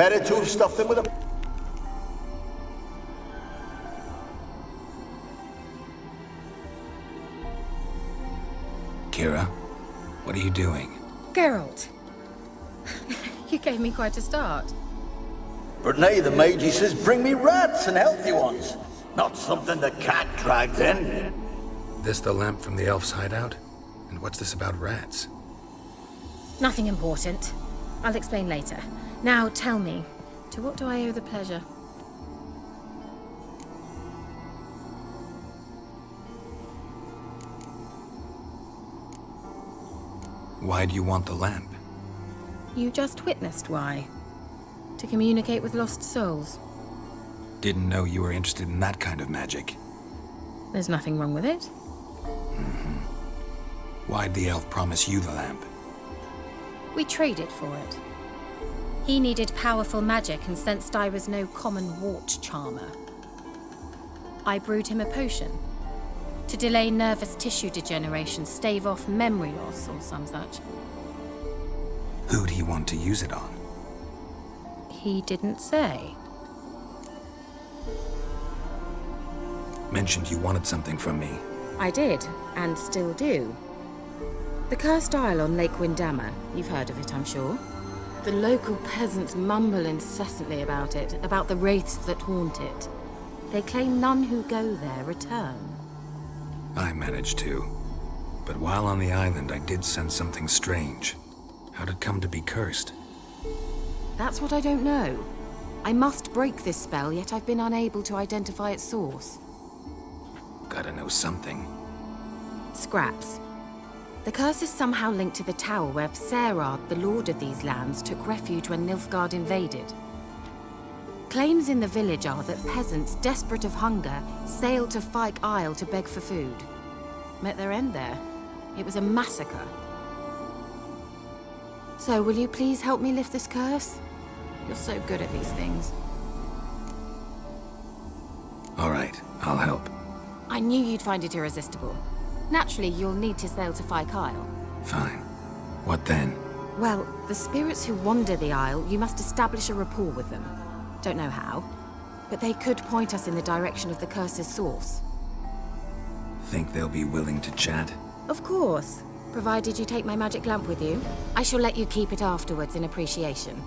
Better to have stuffed them with a... Keira, what are you doing? Geralt. you gave me quite a start. But nay, the mage, he says, bring me rats and healthy ones. Not something the cat dragged in. This the lamp from the elf's hideout? And what's this about rats? Nothing important. I'll explain later. Now tell me, to what do I owe the pleasure? Why do you want the lamp? You just witnessed why. To communicate with lost souls. Didn't know you were interested in that kind of magic. There's nothing wrong with it. Mm -hmm. Why'd the elf promise you the lamp? We traded for it. He needed powerful magic and sensed I was no common wart charmer. I brewed him a potion. To delay nervous tissue degeneration, stave off memory loss or some such. Who'd he want to use it on? He didn't say. Mentioned you wanted something from me. I did, and still do. The Cursed Isle on Lake Windammer. You've heard of it, I'm sure. The local peasants mumble incessantly about it, about the wraiths that haunt it. They claim none who go there return. I managed to. But while on the island, I did sense something strange. How'd it come to be cursed? That's what I don't know. I must break this spell, yet I've been unable to identify its source. Gotta know something. Scraps. The curse is somehow linked to the tower where Serad, the lord of these lands, took refuge when Nilfgaard invaded. Claims in the village are that peasants, desperate of hunger, sailed to Fyke Isle to beg for food. Met their end there. It was a massacre. So, will you please help me lift this curse? You're so good at these things. All right, I'll help. I knew you'd find it irresistible. Naturally, you'll need to sail to Fyke Isle. Fine. What then? Well, the spirits who wander the Isle, you must establish a rapport with them. Don't know how, but they could point us in the direction of the curse's source. Think they'll be willing to chat? Of course. Provided you take my magic lamp with you. I shall let you keep it afterwards in appreciation.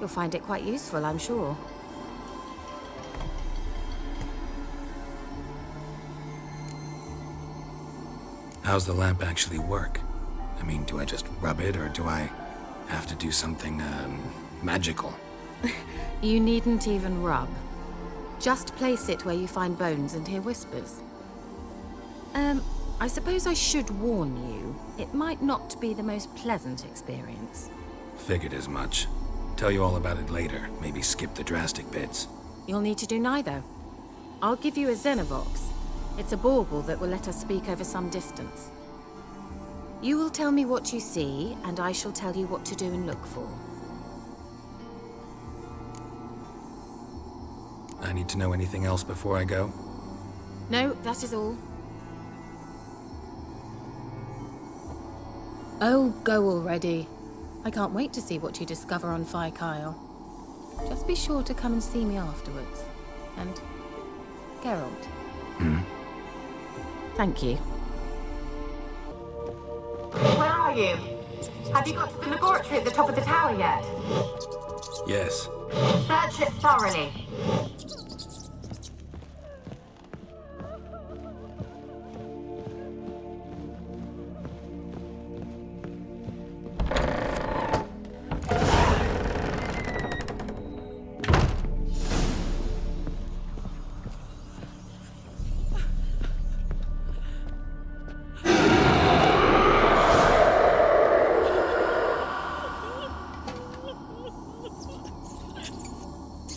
You'll find it quite useful, I'm sure. How's the lamp actually work? I mean, do I just rub it, or do I have to do something, um, magical? you needn't even rub. Just place it where you find bones and hear whispers. Um, I suppose I should warn you. It might not be the most pleasant experience. Figured as much. Tell you all about it later. Maybe skip the drastic bits. You'll need to do neither. I'll give you a Xenovox. It's a bauble that will let us speak over some distance. You will tell me what you see, and I shall tell you what to do and look for. I need to know anything else before I go? No, that is all. Oh, go already. I can't wait to see what you discover on Fyke Isle. Just be sure to come and see me afterwards. And... Geralt. Hmm? Thank you. Where are you? Have you got to the laboratory at the top of the tower yet? Yes. Search it thoroughly.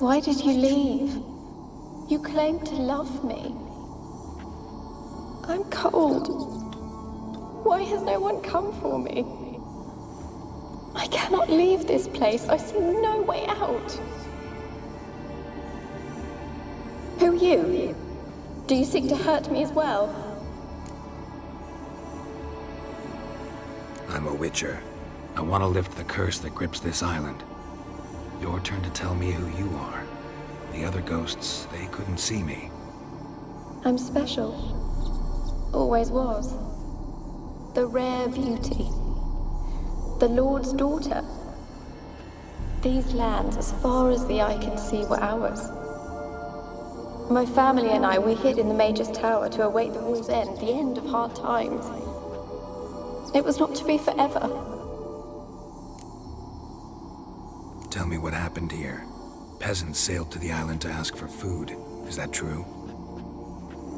Why did you leave? You claimed to love me. I'm cold. Why has no one come for me? I cannot leave this place. I see no way out. Who are you? Do you seek to hurt me as well? I'm a witcher. I want to lift the curse that grips this island. Your turn to tell me who you are. The other ghosts, they couldn't see me. I'm special. Always was. The rare beauty. The Lord's daughter. These lands, as far as the eye can see, were ours. My family and I, we hid in the Major's Tower to await the war's end, the end of hard times. It was not to be forever. Tell me what happened here. Peasants sailed to the island to ask for food. Is that true?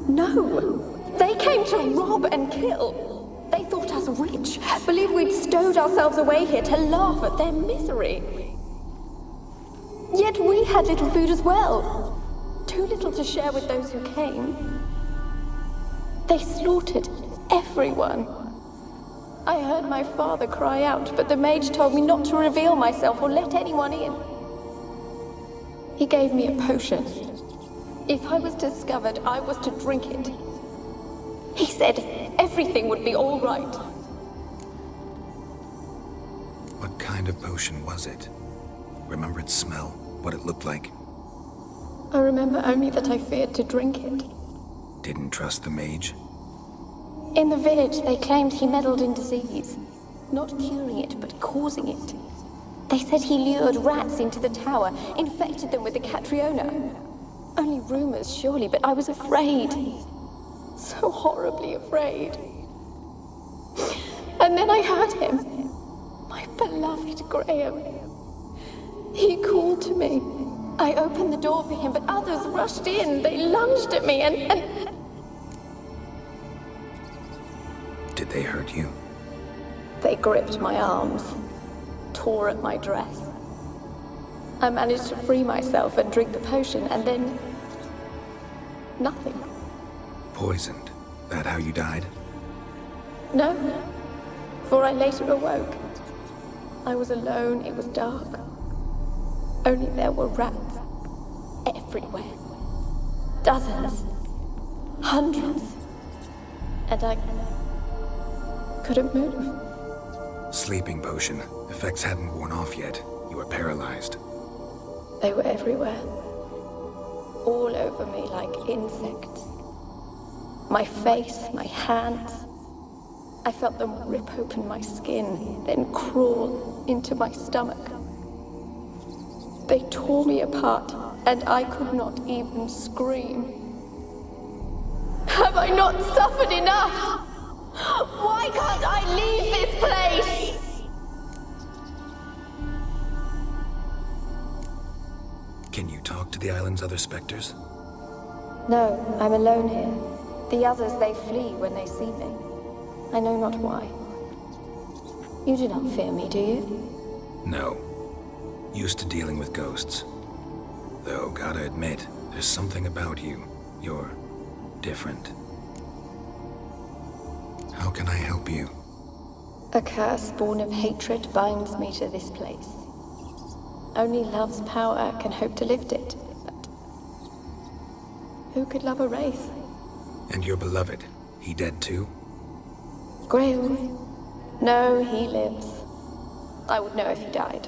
No! They came to rob and kill. They thought us rich, believed we'd stowed ourselves away here to laugh at their misery. Yet we had little food as well. Too little to share with those who came. They slaughtered everyone. I heard my father cry out, but the mage told me not to reveal myself or let anyone in. He gave me a potion. If I was discovered, I was to drink it. He said everything would be all right. What kind of potion was it? Remember its smell? What it looked like? I remember only that I feared to drink it. Didn't trust the mage? In the village, they claimed he meddled in disease. Not curing it, but causing it. They said he lured rats into the tower, infected them with the Catriona. Only rumors, surely, but I was afraid. So horribly afraid. And then I heard him. My beloved Graham. He called to me. I opened the door for him, but others rushed in. They lunged at me and, and... Did they hurt you? They gripped my arms, tore at my dress. I managed to free myself and drink the potion, and then... nothing. Poisoned. That how you died? No, for I later awoke. I was alone, it was dark. Only there were rats. Everywhere. Dozens. Hundreds. And I... couldn't move. Sleeping potion. Effects hadn't worn off yet. You were paralyzed. They were everywhere. All over me like insects. My face, my hands. I felt them rip open my skin, then crawl into my stomach. They tore me apart, and I could not even scream. Have I not suffered enough? Why can't I leave this place? Talk to the island's other specters? No, I'm alone here. The others, they flee when they see me. I know not why. You do not fear me, do you? No. Used to dealing with ghosts. Though, gotta admit, there's something about you. You're different. How can I help you? A curse born of hatred binds me to this place. Only love's power can hope to lift it, but who could love a wraith? And your beloved, he dead too? Grail? No, he lives. I would know if he died.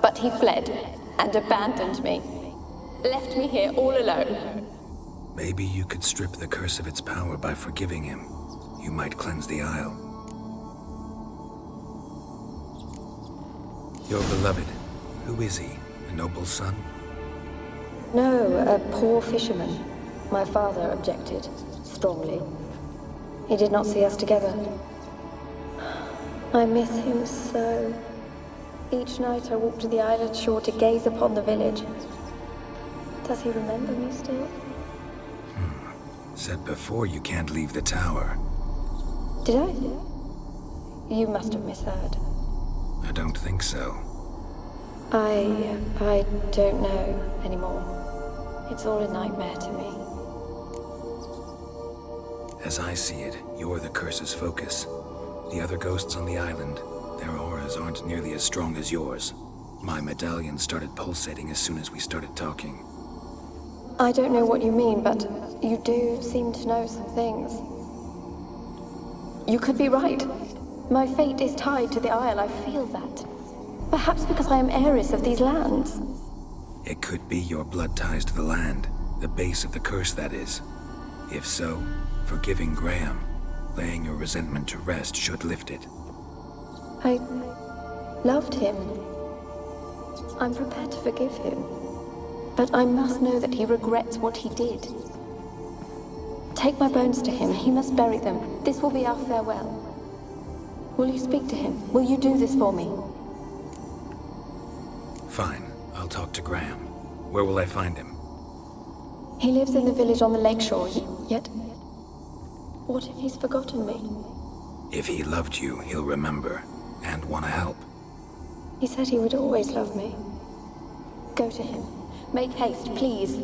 But he fled and abandoned me. Left me here all alone. Maybe you could strip the curse of its power by forgiving him. You might cleanse the Isle. Your beloved, who is he? A noble son? No, a poor fisherman. My father objected, strongly. He did not see us together. I miss him so. Each night I walk to the island shore to gaze upon the village. Does he remember me still? Hmm. Said before you can't leave the tower. Did I? You must have misheard. I don't think so. I... I don't know anymore. It's all a nightmare to me. As I see it, you're the curse's focus. The other ghosts on the island, their auras aren't nearly as strong as yours. My medallion started pulsating as soon as we started talking. I don't know what you mean, but you do seem to know some things. You could be right. My fate is tied to the Isle, I feel that. Perhaps because I am heiress of these lands. It could be your blood ties to the land, the base of the curse, that is. If so, forgiving Graham, laying your resentment to rest should lift it. I loved him. I'm prepared to forgive him. But I must know that he regrets what he did. Take my bones to him. He must bury them. This will be our farewell. Will you speak to him? Will you do this for me? Fine. I'll talk to Graham. Where will I find him? He lives in the village on the lakeshore, yet... What if he's forgotten me? If he loved you, he'll remember, and want to help. He said he would always love me. Go to him. Make haste, please.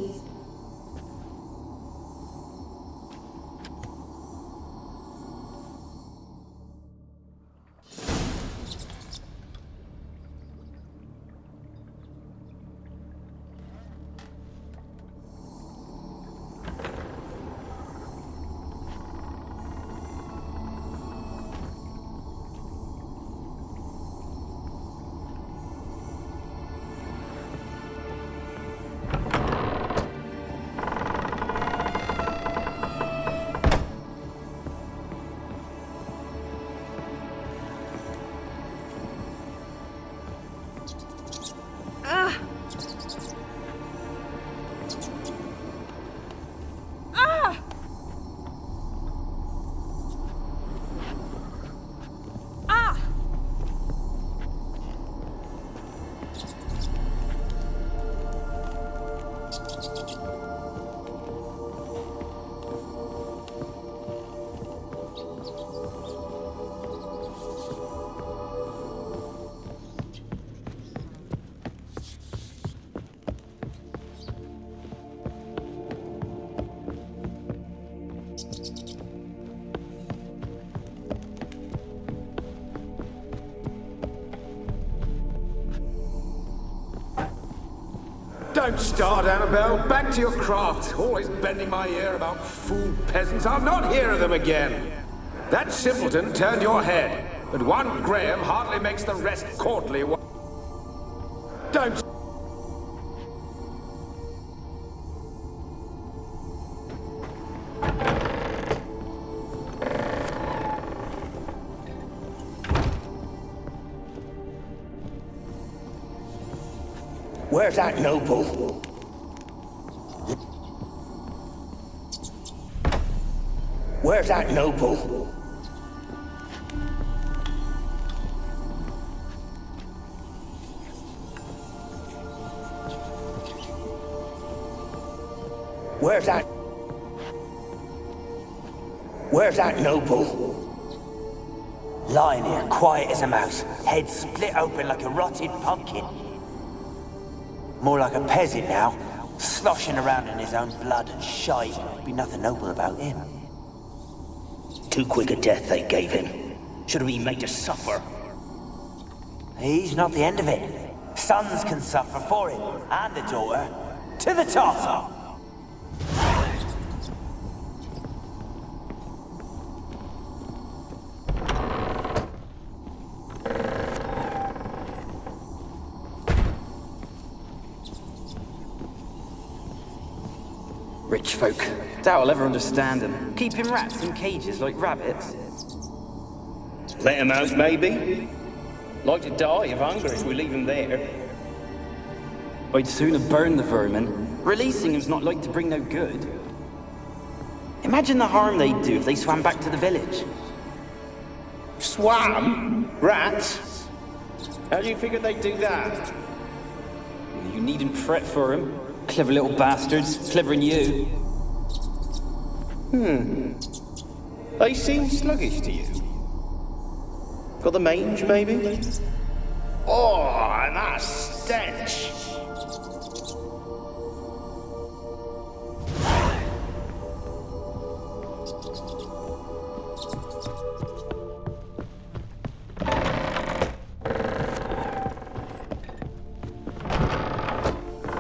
Don't start, Annabelle. Back to your craft. Always bending my ear about fool peasants. I'll not hear of them again. That simpleton turned your head, but one Graham hardly makes the rest courtly. Where's that noble? Where's that noble? Where's that? Where's that noble? Lying here, quiet as a mouse, head split open like a rotted pumpkin. More like a peasant now, sloshing around in his own blood and shite. Be nothing noble about him. Too quick a death they gave him. Should have been made to suffer. He's not the end of it. Sons can suffer for him, and the daughter. To the top! Folk. Doubt I'll ever understand them. Keeping rats in cages like rabbits. Let Let 'em out, maybe. Like to die of hunger if we leave them there. I'd sooner burn the vermin. Releasing them's not like to bring no good. Imagine the harm they'd do if they swam back to the village. Swam? Rats? How do you figure they'd do that? You needn't fret for them. Clever little bastards, clever than you. Hmm. They seem sluggish to you. Got the mange, maybe? Oh, and that stench!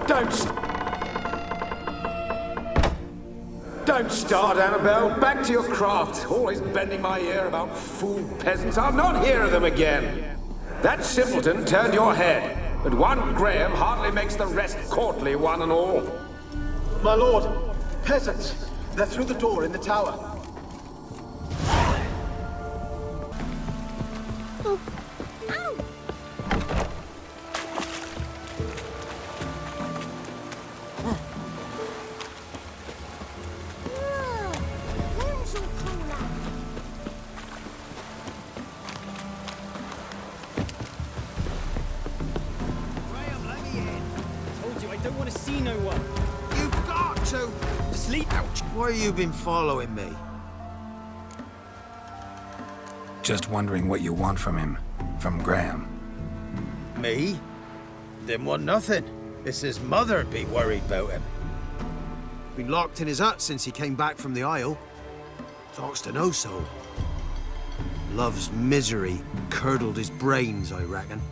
Don't... Don't start, Annabelle. Back to your craft. Always bending my ear about fool peasants. I'll not hear of them again. That simpleton turned your head, but one Graham hardly makes the rest courtly one and all. My lord, peasants. They're through the door in the tower. Want to see no one. You've got to! Sleep out. Why you been following me? Just wondering what you want from him. From Graham. Me? Didn't want nothing. It's his mother'd be worried about him. Been locked in his hut since he came back from the Isle. Talks to no soul. Love's misery curdled his brains, I reckon.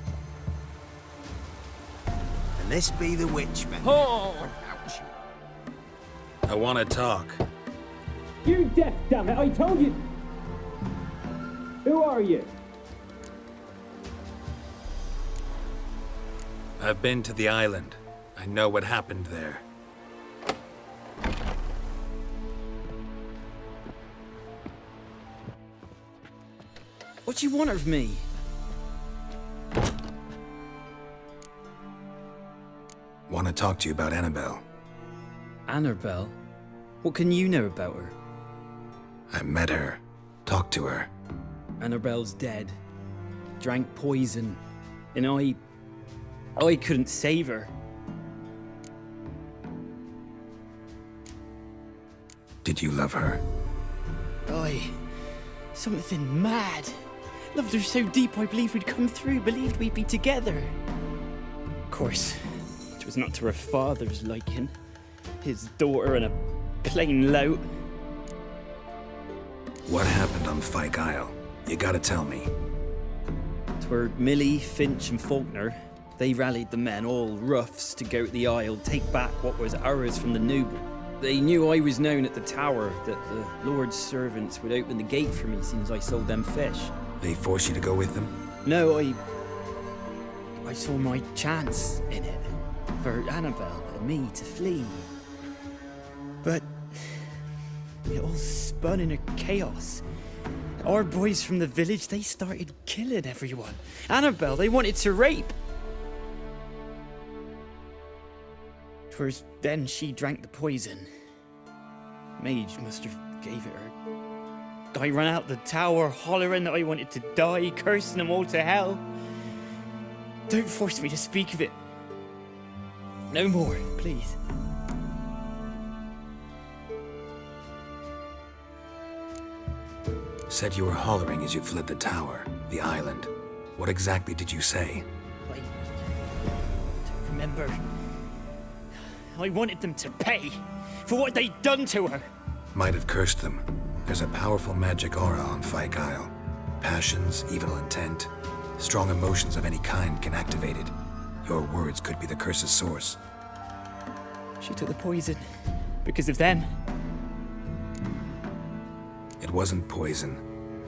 And this be the witchman. Oh! I want to talk. You're deaf, damn it! I told you. Who are you? I've been to the island. I know what happened there. What do you want of me? Want to talk to you about Annabelle. Annabelle? What can you know about her? I met her. Talked to her. Annabelle's dead. Drank poison. And I... I couldn't save her. Did you love her? I... Something mad. Loved her so deep I believed we'd come through, believed we'd be together. Of course, it was not to her father's liking. His daughter and a plain lout. What happened on Fyke Isle? You gotta tell me. Twere Millie, Finch, and Faulkner. They rallied the men, all roughs, to go to the Isle, take back what was ours from the noble. They knew I was known at the tower, that the Lord's servants would open the gate for me since I sold them fish. They force you to go with them? No, I... I saw my chance in it. For Annabelle and me to flee. But... It all spun in a chaos. Our boys from the village, they started killing everyone. Annabelle, they wanted to rape. Twas then she drank the poison. Mage must have gave it her. I ran out the tower hollering that I wanted to die, cursing them all to hell. Don't force me to speak of it. No more, please. Said you were hollering as you fled the tower, the island. What exactly did you say? I don't remember. I wanted them to pay for what they'd done to her. Might have cursed them. There's a powerful magic aura on Fyke Isle. Passions, evil intent, strong emotions of any kind can activate it. Your words could be the curse's source. She took the poison because of them. It wasn't poison.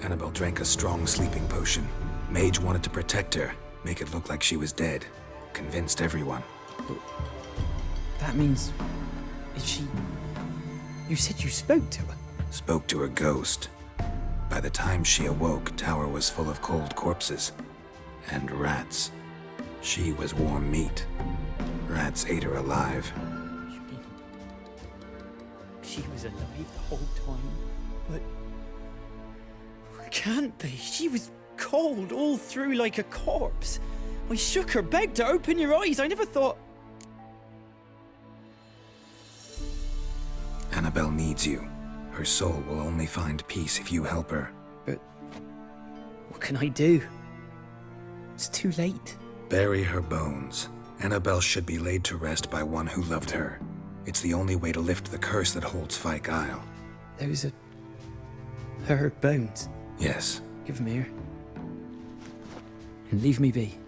Annabelle drank a strong sleeping potion. Mage wanted to protect her, make it look like she was dead. Convinced everyone. That means. Is she. You said you spoke to her? Spoke to her ghost. By the time she awoke, Tower was full of cold corpses. And rats. She was warm meat. Rats ate her alive. You mean. She was alive the whole time? But. Can't be. She was cold all through like a corpse. I shook her, begged her, open your eyes. I never thought. Annabelle needs you. Her soul will only find peace if you help her. But. What can I do? It's too late. Bury her bones. Annabelle should be laid to rest by one who loved her. It's the only way to lift the curse that holds Fyke Isle. Those are. her bones. Yes. Give them here. And leave me be.